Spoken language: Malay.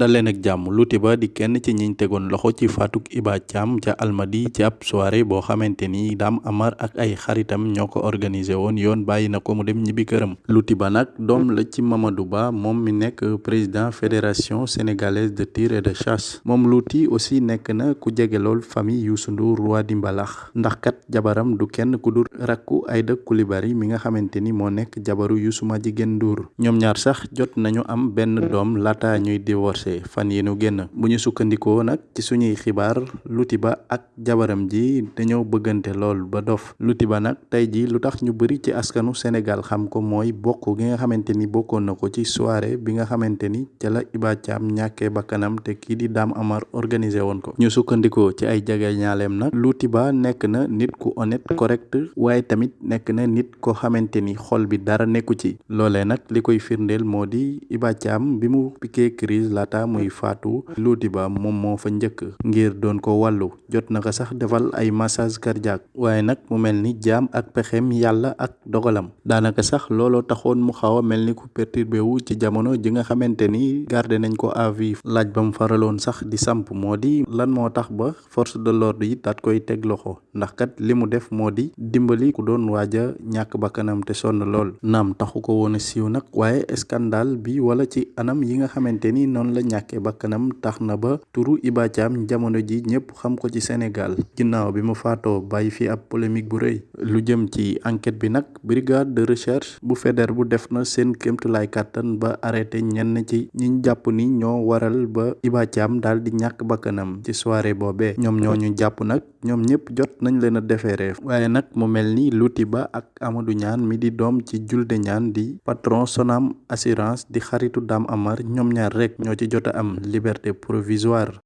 dal ak jàmm Loutiba di kenn ci ñiñ tegoon loxo ci faatuk Iba Thiam ca Almadi ci ab soirée boo xamante ni Amar ak ay xaritam ñoo ko organisé woon yoon bàyyi na ko mu dem ñibbi këram. Loutiba nag doom la ci Mamadou Ba moom mi nekk président fédération sénégalaise de tir et de chasse. Moom Louti aussi nekk na ku jege lool famille Ndour roi di mbalax. Ndax kat jabaram du kenn ku dul rakku Aïda Coulibaly mi nga xamante ni moo nekk jabaru Youssou Madjiguène Ndour. Ñoom ñaar sax jot nañu am benn doom laata ñuy divorcé fan yi nu génn bu ñu sukkandikoo nag ci suñuy xibaar Loutiba ak jabaram ji dañoo bëggante lool ba dof Loutiba nag tey ji lu tax ñu bëri ci askanu Sénégal xam ko mooy bokk gi nga xamante ni bokkoon na ko ci soirée bi nga xamante ni ca la Iba Thiam ñàkkee bakkanam te kii di Dame Amar organisé woon ko. Ñu sukkandikoo ci ay jege ñaaleem nag. Loutiba nekk na nit ku honnête correct waaye tamit nekk na nit ko xamante ni xol bi dara nekku ci. Loolee nag li koy firndeel moo di Iba Thiam bi mu piqué crise laata muy faatu Loutiba moom moo fa njëkk. Ngir doon ko wàllu jot na ko sax defal ay massage cardiaque. Waaye nag mu mel ni jaam ak pexem yàlla ak dogalam. Daanaka sax looloo taxoon mu xaw a mel ni ku perturbé wu ci jamono ji nga xamante ni gardé nañ ko à vue laaj ba mu faraloon sax di samp moo di lan moo tax ba force de l'ordre yi daat koy teg loxo? Ndax kat li mu def moo di dimbali ku doon waaj a ñàkk bakkanam te sonn lool. Naam taxu ko woon a siiw nag. Waaye scandale bi wala ci anam yi nga xamante ni noonu la ñàkkee bakkanam tax na ba turu Iba Thiam jamono ji ñëpp xam ko ci Sénégal. Ginnaaw bi mu faatoo bàyyi fi ab polémique bu rëy. Lu jëm ci enquête bi nag brigade de recherche bu fédère bu def na seen kéemtulaay kàttan ba arrêté ñenn ci ñiñ jàpp ni ñoo waral ba Iba Thiam daal di ñàkk bakkanam ci soirée boobee. Ñoom ñoo ñu jàpp nag ñoom ñëpp jot nañ leen a defeere waaye nag mu mel ni Loutiba ak Amadou Niane mi di doom ci Julde Niane di patron Sonam assurance di xaritu Dame Amar ñoom ñaar rek ñoo ci jot a am liberté provisoire